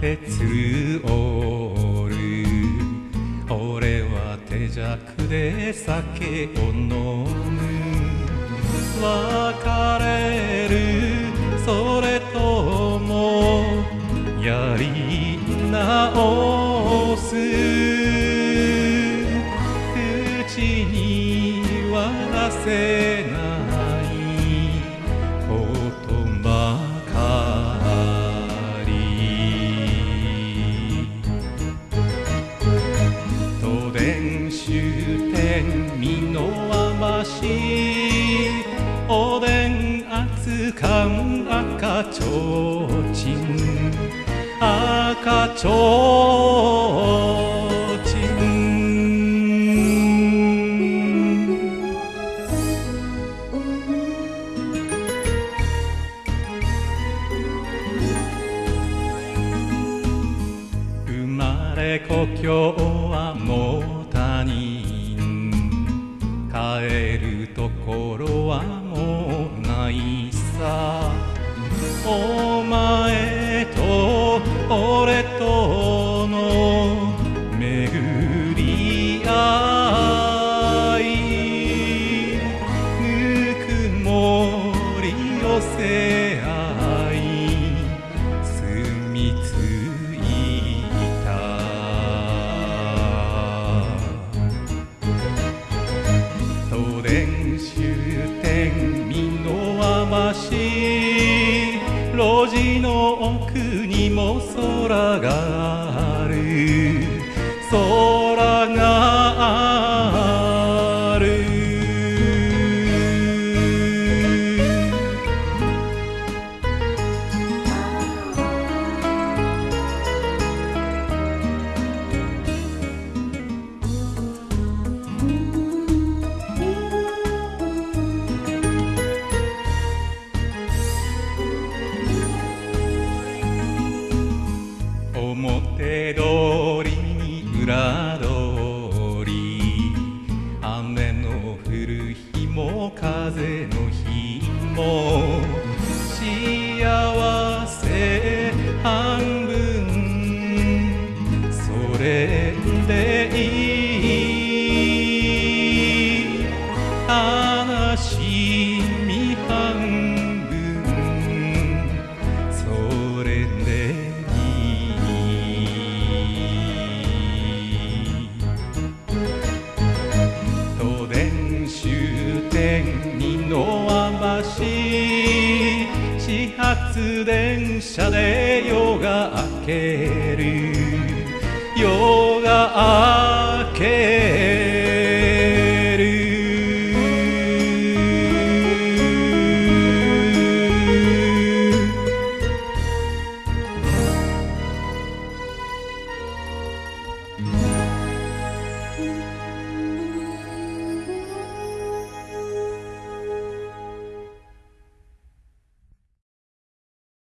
て鶴おる。俺は手酌で酒を飲む。別れる。それともやり直す。口には出せ終点美濃和橋おでん熱燗赤ちょうちん赤ちょうちん生まれ故郷はもう人帰るところはもうないさ。お前と俺と路地の奥にも空がある。表通りに裏通り。雨の降る日も風の日も。幸せ半分。それでいい。悲電車で夜が明ける。